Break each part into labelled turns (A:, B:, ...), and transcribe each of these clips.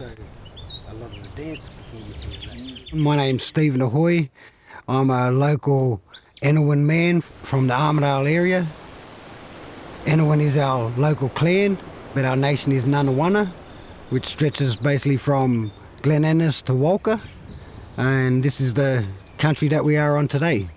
A: a lot of the dance performances.
B: My name's Stephen Ahoy. I'm a local Anaiwan man from the Armidale area. Anaiwan is our local clan, but our nation is Ngunnawal, which stretches basically from Glen Innes to Walcha. And this is the country that we are on today.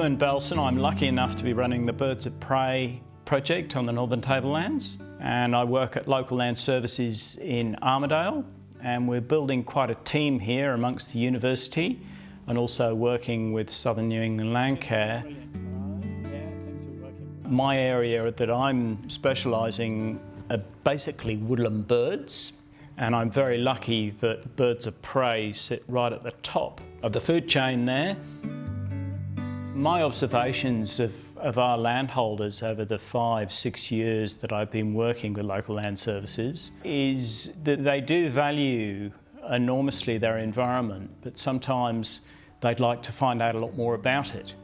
C: Ewan Belson. I'm lucky enough to be running the Birds of Prey project on the Northern Tablelands and I work at Local Land Services in Armidale and we're building quite a team here amongst the university and also working with Southern New England Landcare. My area that I'm specialising are basically woodland birds and I'm very lucky that birds of prey sit right at the top of the food chain there. My observations of, of our landholders over the five, six years that I've been working with local land services is that they do value enormously their environment, but sometimes they'd like to find out a lot more about it.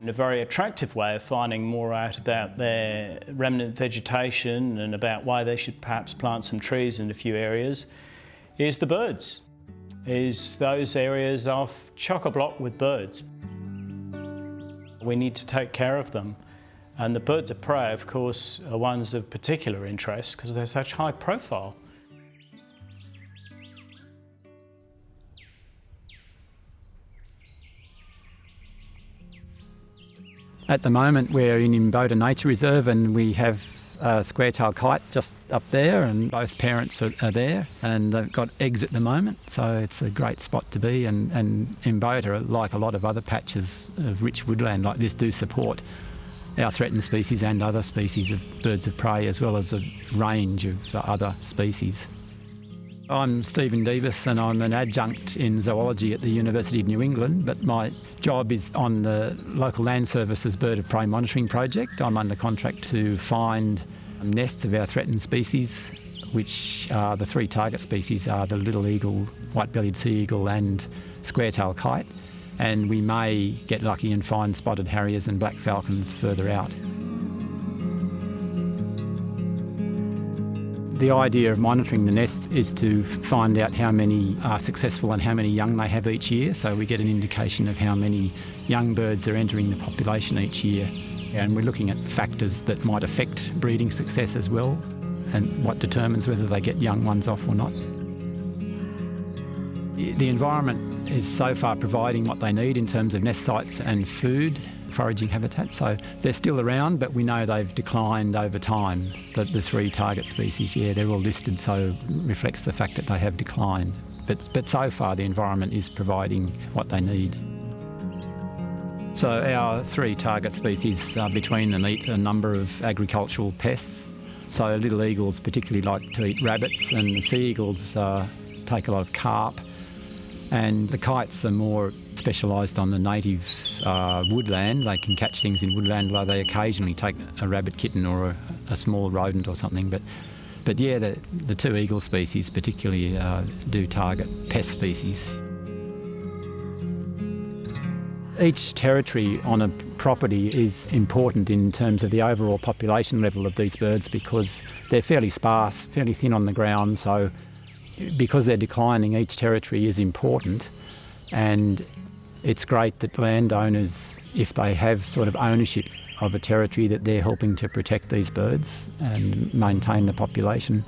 C: And a very attractive way of finding more out about their remnant vegetation and about why they should perhaps plant some trees in a few areas is the birds, is those areas are chock-a-block with birds. We need to take care of them. And the birds of prey, of course, are ones of particular interest because they're such high profile.
D: At the moment we're in Imbota Nature Reserve and we have a square-tailed kite just up there and both parents are, are, there and they've got eggs at the moment so it's a great spot to be and, and like a lot of other patches of rich woodland like this, do support our threatened species and other species of birds of prey as well as a range of other species. I'm Stephen Debus and I'm an adjunct in zoology at the University of New England, but my job is on the local land services bird of prey monitoring project. I'm under contract to find nests of our threatened species, which are the three target species are the little eagle, white-bellied sea eagle and square-tailed kite. And we may get lucky and find spotted harriers and black falcons further out. The idea of monitoring the nests is to find out how many are successful and how many young they have each year, so we get an indication of how many young birds are entering the population each year. And we're looking at factors that might affect breeding success as well, and what determines whether they get young ones off or not. The environment is so far providing what they need in terms of nest sites and food foraging habitat. So they're still around, but we know they've declined over time. The, the three target species, yeah, they're all listed, so reflects the fact that they have declined. But, but so far the environment is providing what they need. So our three target species uh, between them eat a number of agricultural pests. So little eagles particularly like to eat rabbits and the sea eagles uh, take a lot of carp. And the kites are more specialised on the native uh, woodland. They can catch things in woodland, though they occasionally take a rabbit kitten or a, a small rodent or something. But, but yeah, the, the two eagle species particularly uh, do target pest species. Each territory on a property is important in terms of the overall population level of these birds because they're fairly sparse, fairly thin on the ground, so because they're declining, each territory is important and it's great that landowners, if they have sort of ownership of a territory, that they're helping to protect these birds and maintain the population.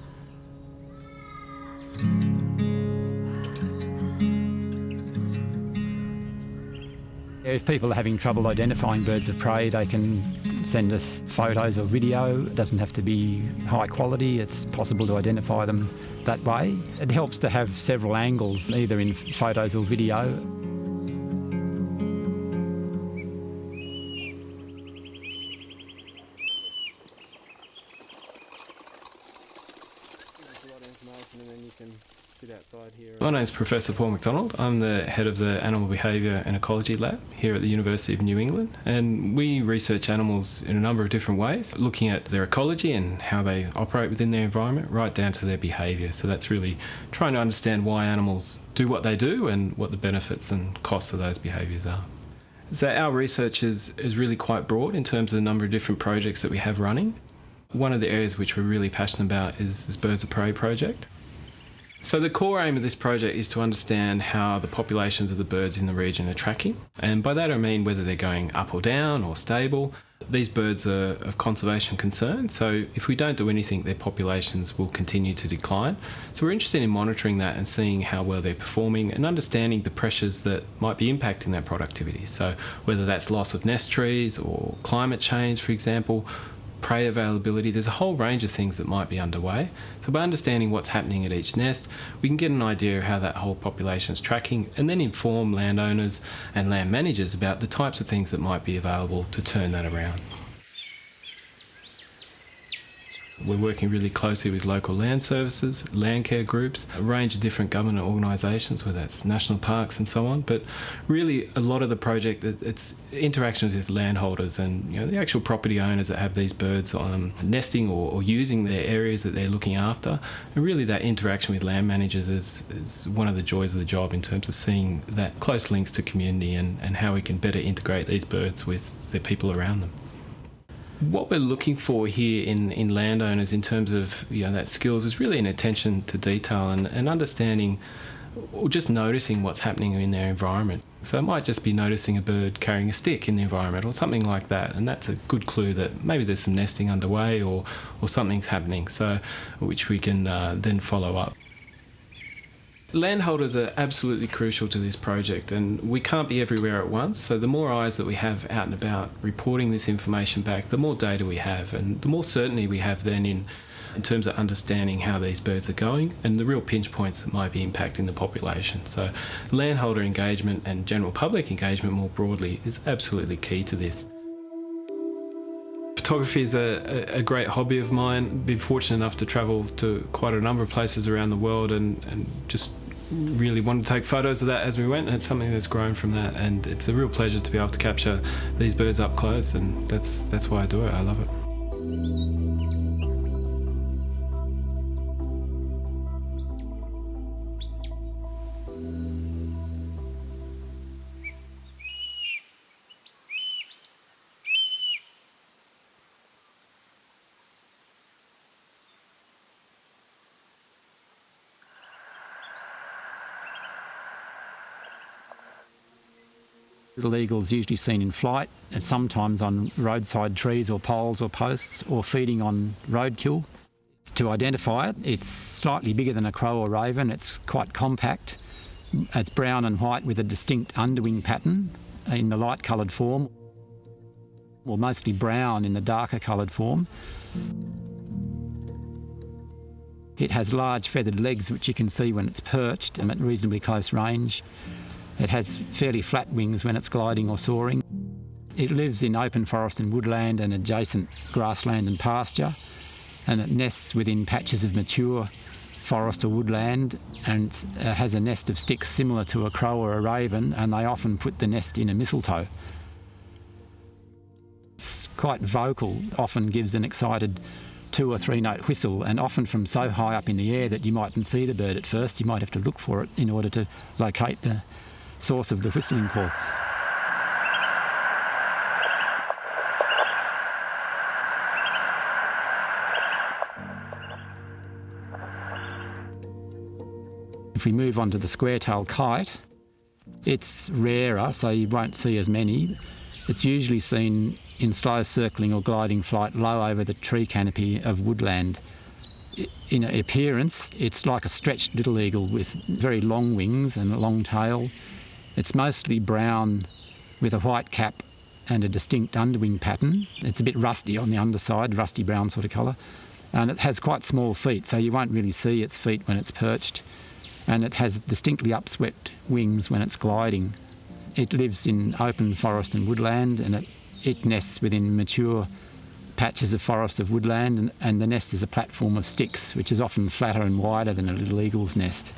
D: If people are having trouble identifying birds of prey, they can send us photos or video. It doesn't have to be high quality, it's possible to identify them that way. It helps to have several angles, either in photos or video.
E: My name is Professor Paul McDonald. I'm the head of the Animal Behaviour and Ecology Lab here at the University of New England. And we research animals in a number of different ways, looking at their ecology and how they operate within their environment, right down to their behaviour. So that's really trying to understand why animals do what they do and what the benefits and costs of those behaviours are. So our research is, is really quite broad in terms of the number of different projects that we have running. One of the areas which we're really passionate about is this Birds of Prey project. So the core aim of this project is to understand how the populations of the birds in the region are tracking. And by that I mean whether they're going up or down or stable. These birds are of conservation concern, so if we don't do anything, their populations will continue to decline. So we're interested in monitoring that and seeing how well they're performing and understanding the pressures that might be impacting their productivity. So whether that's loss of nest trees or climate change, for example, prey availability, there's a whole range of things that might be underway. So by understanding what's happening at each nest, we can get an idea of how that whole population is tracking and then inform landowners and land managers about the types of things that might be available to turn that around. We're working really closely with local land services, land care groups, a range of different government organisations, whether that's national parks and so on. But really, a lot of the project, it's interactions with landholders and you know, the actual property owners that have these birds um, nesting or, or, using their areas that they're looking after. And really, that interaction with land managers is, is one of the joys of the job in terms of seeing that close links to community and, and how we can better integrate these birds with the people around them. What we're looking for here in, in landowners in terms of you know that skills is really an attention to detail and, and understanding or just noticing what's happening in their environment. So it might just be noticing a bird carrying a stick in the environment or something like that, and that's a good clue that maybe there's some nesting underway or, or something's happening, so which we can uh, then follow up. Landholders are absolutely crucial to this project and we can't be everywhere at once so the more eyes that we have out and about reporting this information back the more data we have and the more certainty we have then in in terms of understanding how these birds are going and the real pinch points that might be impacting the population. So landholder engagement and general public engagement more broadly is absolutely key to this. Photography is a, a, great hobby of mine. Been fortunate enough to travel to quite a number of places around the world and, and just really wanted to take photos of that as we went and it's something that's grown from that and it's a real pleasure to be able to capture these birds up close and that's that's why I do it. I love it.
D: Little eagles usually seen in flight and sometimes on roadside trees or poles or posts or feeding on roadkill. To identify it, it's slightly bigger than a crow or raven. It's quite compact. It's brown and white with a distinct underwing pattern in the light coloured form, or mostly brown in the darker coloured form. It has large feathered legs, which you can see when it's perched and at reasonably close range. It has fairly flat wings when it's gliding or soaring. It lives in open forest and woodland and adjacent grassland and pasture, and it nests within patches of mature forest or woodland and uh, has a nest of sticks similar to a crow or a raven, and they often put the nest in a mistletoe. It's quite vocal, often gives an excited two or three note whistle, and often from so high up in the air that you mightn't see the bird at first. You might have to look for it in order to locate the, source of the whistling call. If we move on to the square-tailed kite, it's rarer, so you won't see as many. It's usually seen in slow circling or gliding flight low over the tree canopy of woodland. In appearance, it's like a stretched little eagle with very long wings and a long tail. It's mostly brown with a white cap and a distinct underwing pattern. It's a bit rusty on the underside, rusty brown sort of colour. And it has quite small feet, so you won't really see its feet when it's perched. And it has distinctly upswept wings when it's gliding. It lives in open forest and woodland, and it, it nests within mature patches of forest of woodland, and, and the nest is a platform of sticks, which is often flatter and wider than a little eagle's nest.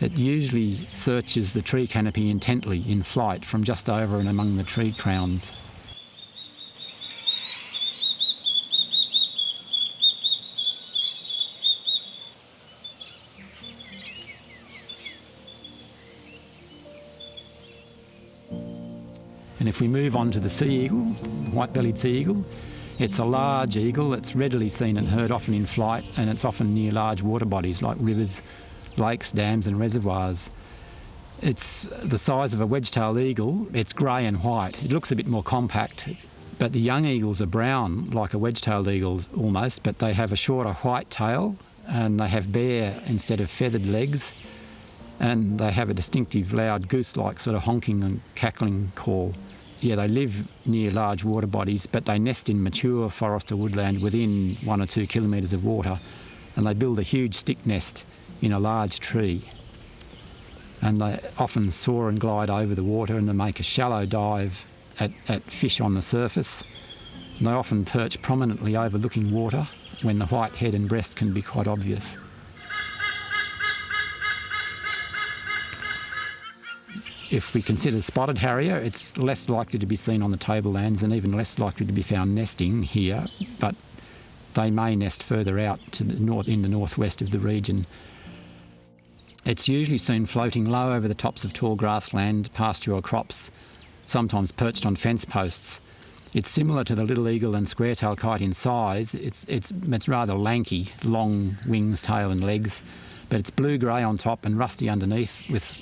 D: It usually searches the tree canopy intently in flight from just over and among the tree crowns. And if we move on to the sea eagle, white-bellied sea eagle, it's a large eagle that's readily seen and heard often in flight and it's often near large water bodies like rivers, lakes, dams and reservoirs. It's the size of a wedge-tailed eagle. It's grey and white. It looks a bit more compact, but the young eagles are brown like a wedge-tailed eagle almost, but they have a shorter white tail and they have bare instead of feathered legs and they have a distinctive loud goose-like sort of honking and cackling call. Yeah, they live near large water bodies, but they nest in mature forest or woodland within one or two kilometres of water, and they build a huge stick nest in a large tree. And they often soar and glide over the water and they make a shallow dive at, at fish on the surface. And they often perch prominently overlooking water when the white head and breast can be quite obvious. If we consider spotted harrier, it's less likely to be seen on the tablelands and even less likely to be found nesting here, but they may nest further out to the north in the northwest of the region. It's usually seen floating low over the tops of tall grassland, pasture or crops, sometimes perched on fence posts. It's similar to the little eagle and square-tailed kite in size. It's, it's, it's rather lanky, long wings, tail and legs, but it's blue-grey on top and rusty underneath with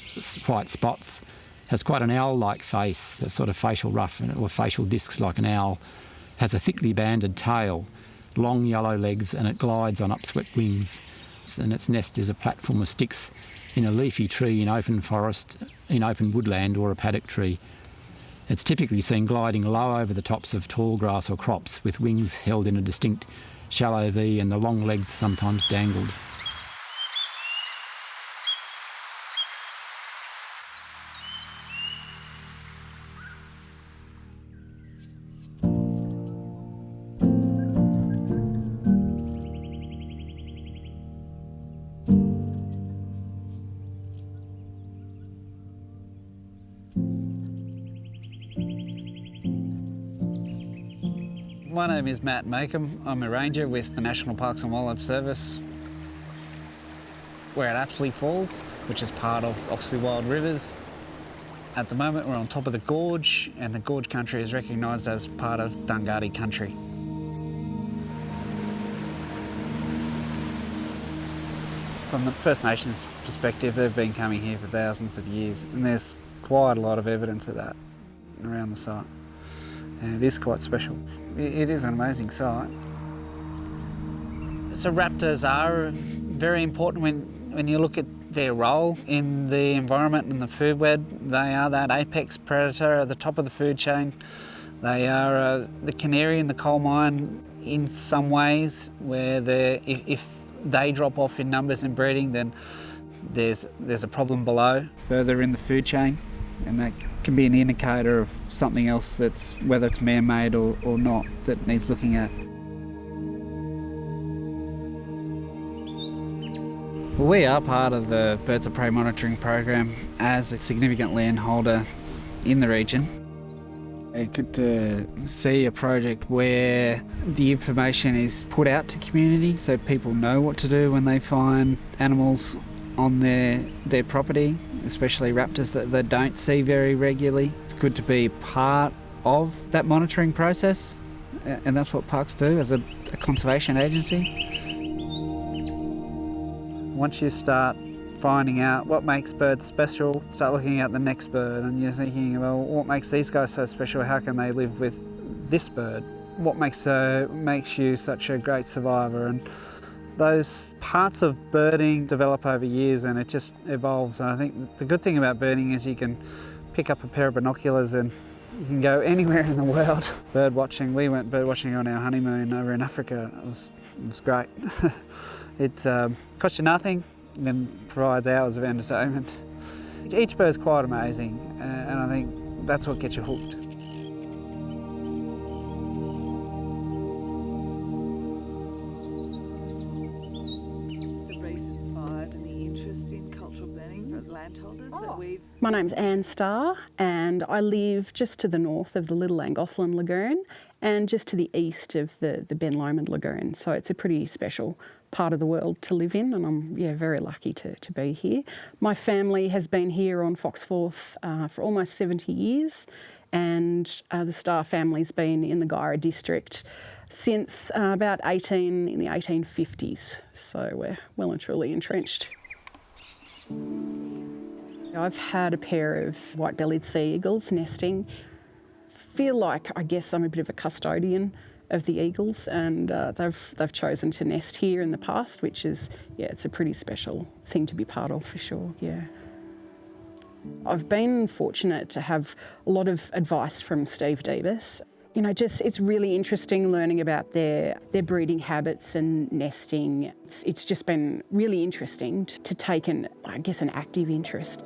D: white spots has quite an owl-like face, a sort of facial ruff or facial discs like an owl, has a thickly banded tail, long yellow legs and it glides on upswept wings. And its nest is a platform of sticks in a leafy tree in open forest, in open woodland or a paddock tree. It's typically seen gliding low over the tops of tall grass or crops with wings held in a distinct shallow V and the long legs sometimes dangled.
F: My name is Matt Makem. I'm a ranger with the National Parks and Wildlife Service. We're at Apsley Falls, which is part of Oxley Wild Rivers. At the moment, we're on top of the gorge, and the gorge country is recognised as part of Dunghutti country. From the First Nations perspective, they've been coming here for thousands of years, and there's quite a lot of evidence of that around the site. And it is quite special. It is an amazing sight. So raptors are very important when, when you look at their role in the environment and the food web. They are that apex predator at the top of the food chain. They are uh, the canary in the coal mine in some ways, where if, if they drop off in numbers and breeding, then there's, there's a problem below, further in the food chain, and that can be an indicator of something else that's, whether it's man-made or, or not, that needs looking at. Well, we are part of the Birds of Prey monitoring program as a significant landholder in the region. It's good to uh, see a project where the information is put out to community so people know what to do when they find animals on their, their property, especially raptors that they don't see very regularly. It's good to be part of that monitoring process and that's what parks do as a, a conservation agency. Once you start finding out what makes birds special, start looking at the next bird and you're thinking, well, what makes these guys so special? How can they live with this bird? What makes, uh, makes you such a great survivor? And those parts of birding develop over years and it just evolves. And I think the good thing about birding is you can pick up a pair of binoculars and you can go anywhere in the world. Bird watching, we went bird watching on our honeymoon over in Africa. It was, it was great. it um, costs you nothing and provides hours of entertainment. Each bird's quite amazing uh, and I think that's what gets you hooked.
G: My name's Anne Starr, and I live just to the north of the Little Llangothlin Lagoon and just to the east of the, the Ben Lomond Lagoon. So it's a pretty special part of the world to live in, and I'm yeah very lucky to, to be here. My family has been here on Foxforth uh, for almost 70 years, and uh, the Starr family's been in the Guyra district since uh, about 18 in the 1850s. So we're well and truly entrenched. I've had a pair of white-bellied sea eagles nesting. Feel like I guess I'm a bit of a custodian of the eagles, and uh, they've they've chosen to nest here in the past, which is yeah, it's a pretty special thing to be part of for sure. Yeah. I've been fortunate to have a lot of advice from Steve Debus. You know, just it's really interesting learning about their their breeding habits and nesting. It's, it's just been really interesting to, to take an I guess an active interest.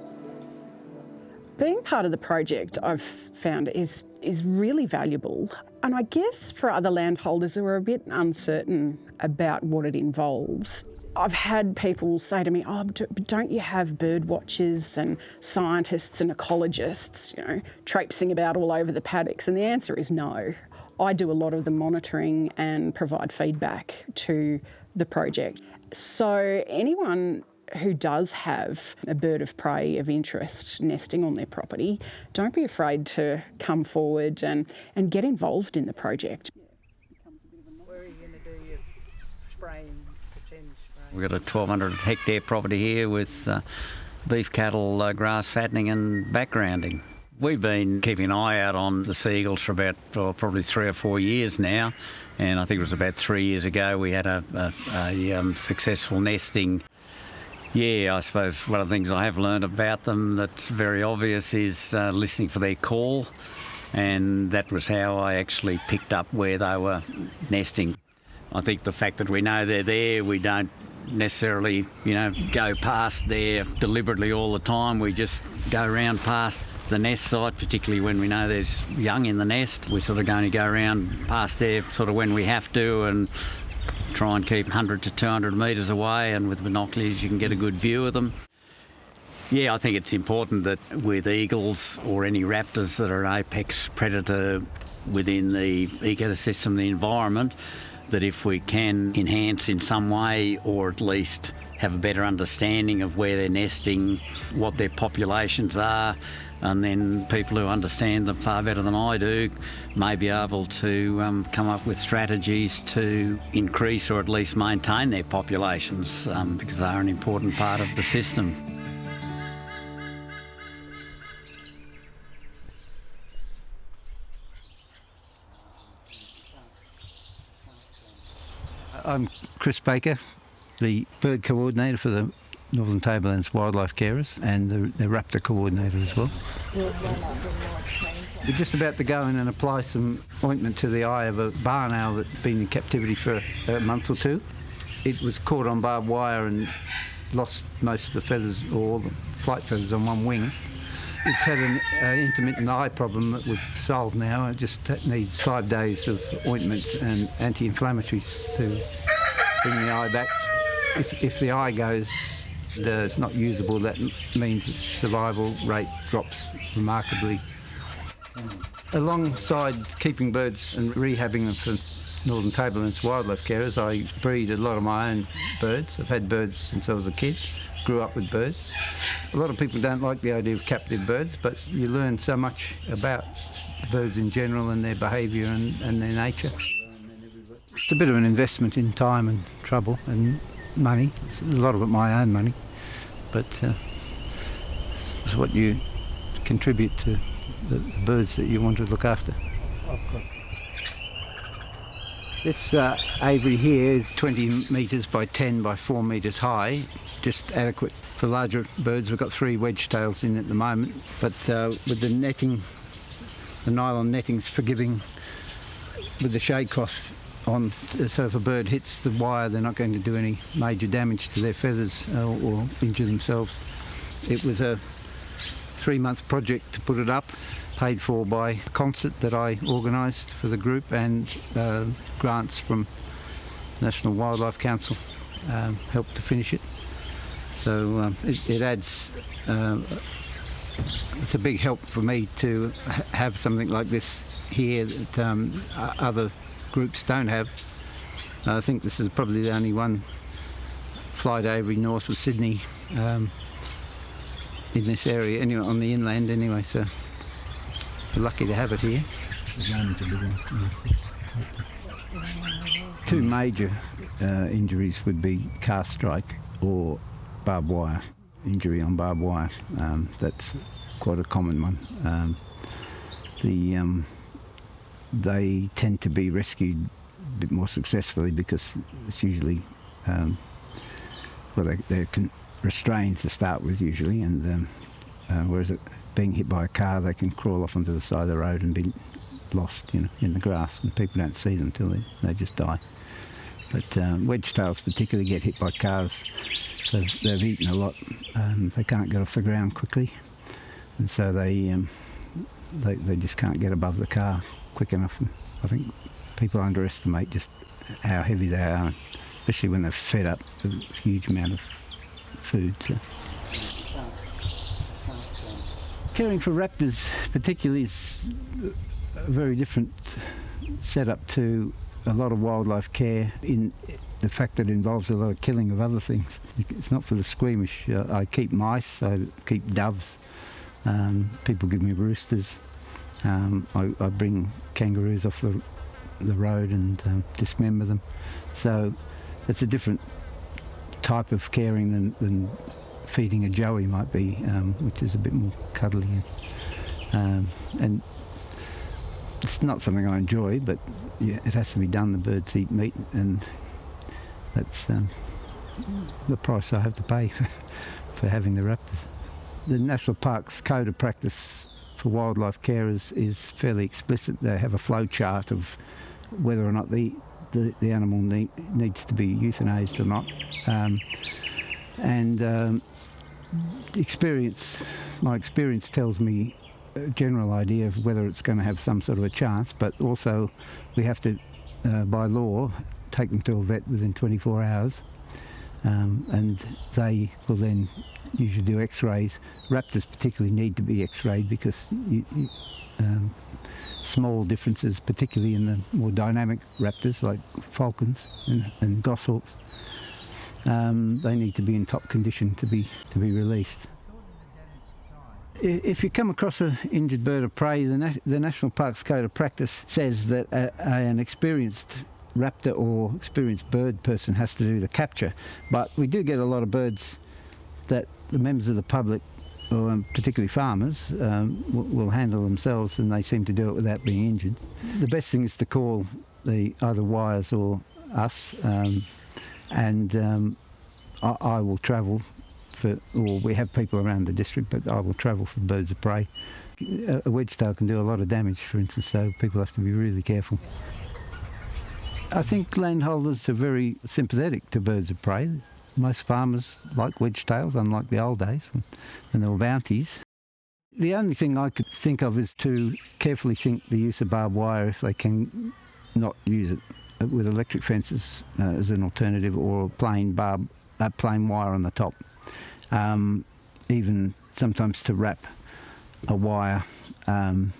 G: Being part of the project, I've found is is really valuable, and I guess for other landholders who are a bit uncertain about what it involves. I've had people say to me, "Oh, don't you have bird watchers and scientists and ecologists, you know, traipsing about all over the paddocks?" And the answer is no. I do a lot of the monitoring and provide feedback to the project. So anyone who does have a bird of prey of interest nesting on their property, don't be afraid to come forward and, and get involved in the project.
H: We've got a 1,200 hectare property here with uh, beef cattle, uh, grass fattening, and backgrounding. We've been keeping an eye out on the sea eagles for about oh, probably three or four years now, and I think it was about three years ago we had a, a, a um, successful nesting. Yeah, I suppose one of the things I have learned about them that's very obvious is uh, listening for their call, and that was how I actually picked up where they were nesting. I think the fact that we know they're there, we don't necessarily, you know, go past there deliberately all the time. We just go around past the nest site, particularly when we know there's young in the nest. We're sort of going to go around past there sort of when we have to and try and keep 100 to 200 metres away, and with binoculars you can get a good view of them. Yeah, I think it's important that with eagles or any raptors that are an apex predator within the ecosystem, the environment, that if we can enhance in some way or at least have a better understanding of where they're nesting, what their populations are, and then people who understand them far better than I do may be able to um, come up with strategies to increase or at least maintain their populations um, because they are an important part of the system.
I: I'm Chris Baker, the bird coordinator for the Northern Tablelands Wildlife Carers and the, the raptor coordinator as well. We're just about to go in and apply some ointment to the eye of a barn owl that's been in captivity for a month or two. It was caught on barbed wire and lost most of the feathers, or all the flight feathers on one wing. It's had an uh, intermittent eye problem that we've solved now. It just needs five days of ointment and anti-inflammatories to bring the eye back. If, if the eye goes, it's not usable, that means its survival rate drops remarkably. Alongside keeping birds and rehabbing them for Northern Tablelands wildlife carers, I breed a lot of my own birds. I've had birds since I was a kid, grew up with birds. A lot of people don't like the idea of captive birds, but you learn so much about birds in general and their behaviour and, and their nature. It's a bit of an investment in time and trouble and money. It's a lot of it my own money, but uh, it's what you contribute to the, the birds that you want to look after. This uh, aviary here is 20 metres by 10 by 4 metres high, just adequate for larger birds. We've got three wedge tails in at the moment, but uh, with the netting, the nylon netting's forgiving with the shade cloth on, so if a bird hits the wire, they're not going to do any major damage to their feathers uh, or injure themselves. It was a three-month project to put it up, paid for by a concert that I organised for the group and uh, grants from National Wildlife Council um, helped to finish it. So um, it, it adds. Um, it's a big help for me to ha- have something like this here that um, other groups don't have. I think this is probably the only one flight aviary north of Sydney um, in this area, anyway, on the inland anyway. So we're lucky to have it here. Two major uh, injuries would be car strike or barbed wire injury on barbed wire. Um, that's quite a common one. Um, the um, they tend to be rescued a bit more successfully because it's usually um, well they, they're con- restrained to start with usually, and um, uh, whereas it, being hit by a car, they can crawl off onto the side of the road and be lost, you know, in the grass, and people don't see them until they, they just die. But um, wedge tails particularly get hit by cars. They've, they've eaten a lot. They can't get off the ground quickly, and so they, um, they they just can't get above the car quick enough. I think people underestimate just how heavy they are, especially when they're fed up a huge amount of food. So. Caring for raptors, particularly, is a very different setup to a lot of wildlife care in the fact that it involves a lot of killing of other things. It's not for the squeamish. I keep mice, I keep doves, um, people give me roosters. Um, I, I bring kangaroos off the, the road and um, dismember them. So it's a different type of caring than, than feeding a joey might be, um, which is a bit more cuddly. Um, and it's not something I enjoy, but yeah, it has to be done. The birds eat meat, and that's um, the price I have to pay for, for having the raptors. The National Park's code of practice for wildlife care is, is fairly explicit. They have a flow chart of whether or not the, the, the animal need, needs to be euthanized or not. Um, and um, experience, my experience tells me a general idea of whether it's going to have some sort of a chance, but also we have to, uh, by law, take them to a vet within 24 hours, um, and they will then usually do x-rays. Raptors particularly need to be x-rayed because you, you, um, small differences, particularly in the more dynamic raptors like falcons and, and goshawks, um, they need to be in top condition to be to be released. If you come across an injured bird of prey, the, the National Parks Code of Practice says that a, a, an experienced raptor or experienced bird person has to do the capture. But we do get a lot of birds that the members of the public, or um, particularly farmers, um, will, handle themselves and they seem to do it without being injured. The best thing is to call the either WIRES or us, um, and um, I, I will travel for, or we have people around the district, but I will travel for birds of prey. A wedge tail can do a lot of damage, for instance, so people have to be really careful. I think landholders are very sympathetic to birds of prey. Most farmers like wedge tails, unlike the old days when, there were bounties. The only thing I could think of is to carefully think the use of barbed wire if they can not use it with electric fences uh, as an alternative or plain barb, uh, plain wire on the top um, even sometimes to wrap a wire um,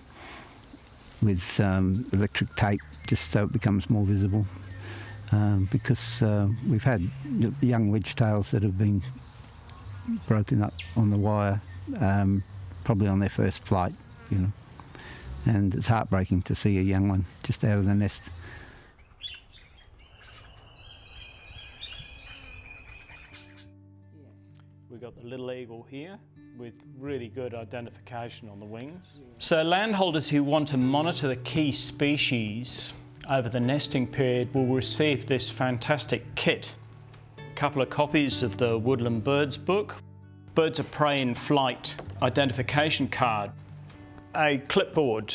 I: with um, electric tape just so it becomes more visible. Um, because uh, we've had young wedge tails that have been broken up on the wire, um, probably on their first flight, you know. And it's heartbreaking to see a young one just out of the nest.
C: We've got the little eagle here with really good identification on the wings. So landholders who want to monitor the key species over the nesting period will receive this fantastic kit. A couple of copies of the Woodland Birds book, Birds of Prey in Flight identification card, a clipboard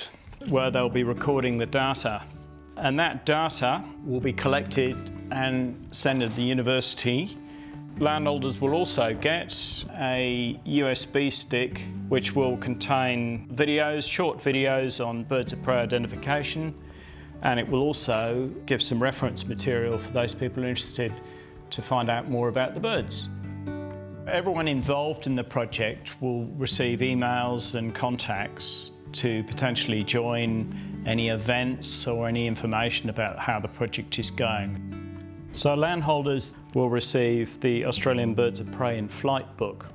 C: where they'll be recording the data. And that data will be collected and sent to the university Landholders will also get a USB stick which will contain videos, short videos on birds of prey identification and it will also give some reference material for those people interested to find out more about the birds. Everyone involved in the project will receive emails and contacts to potentially join any events or any information about how the project is going. So landholders will receive the Australian Birds of Prey in Flight book,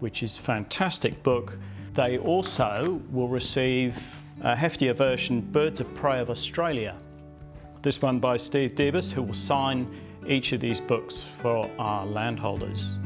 C: which is a fantastic book. They also will receive a heftier version, Birds of Prey of Australia. This one by Steve Debus, who will sign each of these books for our landholders.